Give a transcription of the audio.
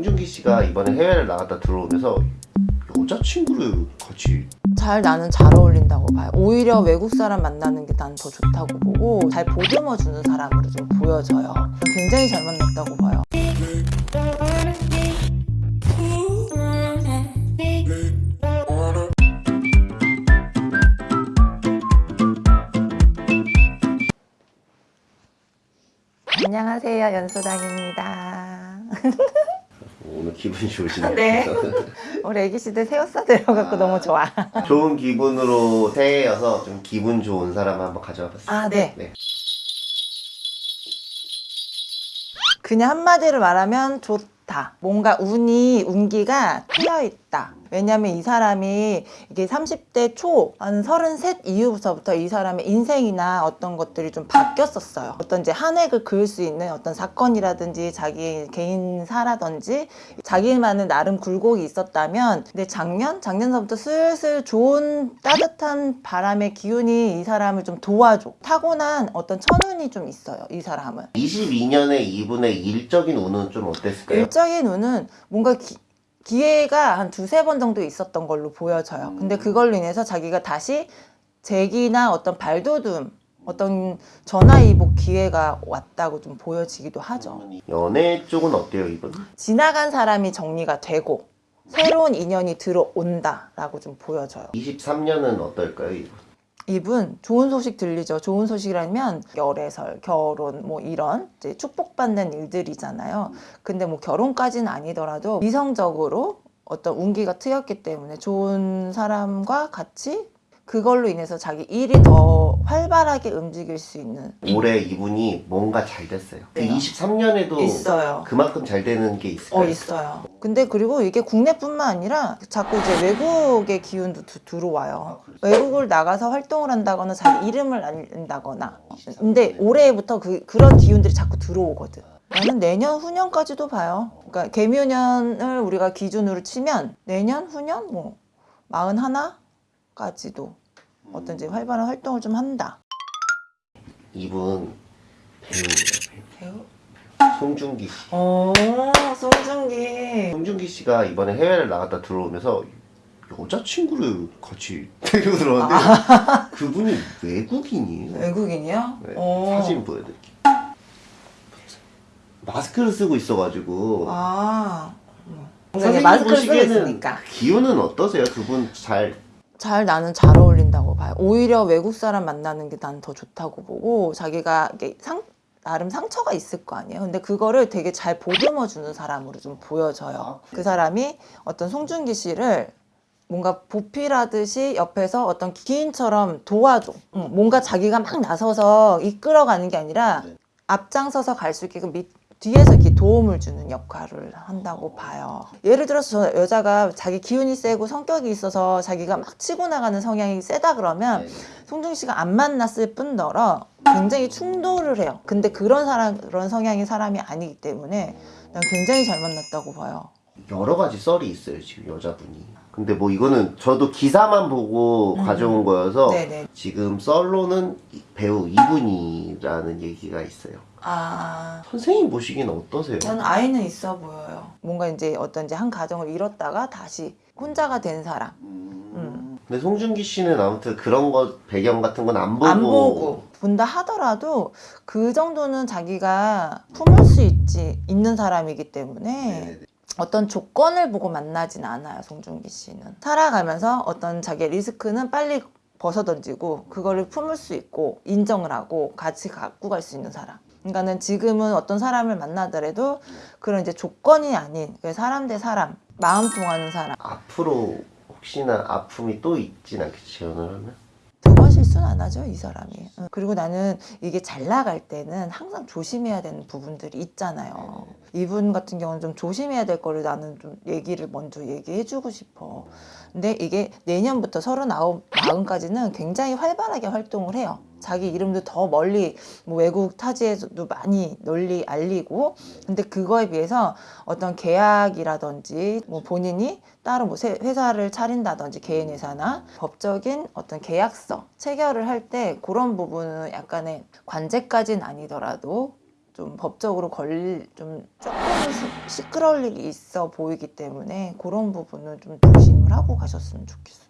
송중기 씨가 이번에 해외를 나갔다 들어오면서 여자친구를 같이 잘 나는 잘 어울린다고 봐요. 오히려 외국 사람 만나는 게 난 더 좋다고 보고 잘 보듬어 주는 사람으로 좀 보여져요. 굉장히 잘 만났다고 봐요. 안녕하세요. 연수당입니다. 오늘 기분이 좋으시네요. 네. 우리 애기 씨들 새옷 사들여갖고 너무 좋아. 좋은 기분으로 새해여서 좀 기분 좋은 사람 한번 가져와 봤습니다. 아, 네. 네. 그냥 한마디로 말하면 좋다. 뭔가 운이, 운기가 트여있다. 왜냐면 이 사람이 이게 30대 초, 한 33 이후부터 이 사람의 인생이나 어떤 것들이 좀 바뀌었었어요. 어떤 이제 한 획을 그을 수 있는 어떤 사건이라든지 자기 개인사라든지 자기만의 나름 굴곡이 있었다면 근데 작년? 작년서부터 슬슬 좋은 따뜻한 바람의 기운이 이 사람을 좀 도와줘. 타고난 어떤 천운이 좀 있어요. 이 사람은. 22년에 이분의 일적인 운은 좀 어땠을까요? 일적인 운은 뭔가 기, 기회가 한 두세 번 정도 있었던 걸로 보여져요. 근데 그걸로 인해서 자기가 다시 재기나 어떤 발돋움, 어떤 전화위복 기회가 왔다고 좀 보여지기도 하죠. 연애 쪽은 어때요 이분? 지나간 사람이 정리가 되고 새로운 인연이 들어온다라고 좀 보여져요. 23년은 어떨까요 이분? 이분 좋은 소식 들리죠. 좋은 소식이라면 열애설, 결혼 뭐 이런 축복받는 일들이잖아요. 근데 뭐 결혼까지는 아니더라도 이성적으로 어떤 운기가 트였기 때문에 좋은 사람과 같이 그걸로 인해서 자기 일이 더 활발하게 움직일 수 있는 올해 이분이 뭔가 잘 됐어요. 그 네요. 23년에도 있어요. 그만큼 잘 되는 게 있을까요? 어 있어요. 근데 그리고 이게 국내뿐만 아니라 자꾸 이제 외국의 기운도 두- 들어와요. 외국을 나가서 활동을 한다거나 자기 이름을 알린다거나. 근데 올해부터 그 그런 기운들이 자꾸 들어오거든. 나는 내년 후년까지도 봐요. 그러니까 개묘년을 우리가 기준으로 치면 내년 후년 뭐 마흔 하나까지도 어떤 이제 활발한 활동을 좀 한다. 이분 배우예요. 배우? 송중기 씨. 어, 송중기. 송중기 씨가 이번에 해외를 나갔다 들어오면서 여자친구를 같이 데리고 들어왔는데 그분이 외국인이에요. 외국인이요? 네, 어. 사진 보여드릴게요. 마스크를 쓰고 있어가지고 아. 선생님 마스크를 쓰고 있으니까. 기운은 어떠세요? 그분 잘 잘 나는 잘 어울린다고 봐요. 오히려 외국 사람 만나는 게 난 더 좋다고 보고 자기가 이게 상 나름 상처가 있을 거 아니에요. 근데 그거를 되게 잘 보듬어 주는 사람으로 좀 보여져요. 그 사람이 어떤 송중기 씨를 뭔가 보필하듯이 옆에서 어떤 기인처럼 도와줘. 응, 뭔가 자기가 막 나서서 이끌어가는 게 아니라 네. 앞장서서 갈 수 있게끔 밑, 뒤에서 이렇게 도움을 주는 역할을 한다고 봐요. 예를 들어서 저 여자가 자기 기운이 세고 성격이 있어서 자기가 막 치고 나가는 성향이 세다 그러면 송중 씨가 안 만났을 뿐더러 굉장히 충돌을 해요. 근데 그런 사람 그런 성향의 사람이 아니기 때문에 난 굉장히 잘 만났다고 봐요. 여러 가지 썰이 있어요 지금 여자분이. 근데 뭐 이거는 저도 기사만 보고 가져온 거여서 음. 네네. 지금 썰로는 이- 배우 이분이라는 얘기가 있어요. 아. 선생님 보시기엔 어떠세요? 저는 아이는 있어 보여요. 뭔가 이제 어떤 이제 한 가정을 잃었다가 다시 혼자가 된 사람. 음. 근데 송중기 씨는 아무튼 그런 거 배경 같은 건 안 보고 안 보고 본다 하더라도 그 정도는 자기가 품을 수 있지 있는 사람이기 때문에 네네네. 어떤 조건을 보고 만나진 않아요 송중기 씨는. 살아가면서 어떤 자기의 리스크는 빨리 벗어던지고 그거를 품을 수 있고 인정을 하고 같이 갖고 갈 수 있는 사람. 그러니까는 지금은 어떤 사람을 만나더라도 그런 이제 조건이 아닌 그 사람 대 사람 마음 통하는 사람. 앞으로 혹시나 아픔이 또 있진 않겠지 재혼을 하면? 두번 실수는 안 하죠 이 사람이. 응. 그리고 나는 이게 잘 나갈 때는 항상 조심해야 되는 부분들이 있잖아요. 이분 같은 경우는 좀 조심해야 될 거를 나는 좀 얘기를 먼저 얘기해 주고 싶어. 근데 이게 내년부터 서른아홉 마흔까지는 굉장히 활발하게 활동을 해요 자기 이름도 더 멀리 뭐 외국 타지에서도 많이 널리 알리고 근데 그거에 비해서 어떤 계약이라든지 뭐 본인이 따로 뭐 세- 회사를 차린다든지 개인 회사나 법적인 어떤 계약서 체결을 할 때 그런 부분은 약간의 관제까지는 아니더라도 좀 법적으로 걸릴 좀 조금 시- 시끄러울 일이 있어 보이기 때문에 그런 부분은 좀 조심을 하고 가셨으면 좋겠어요.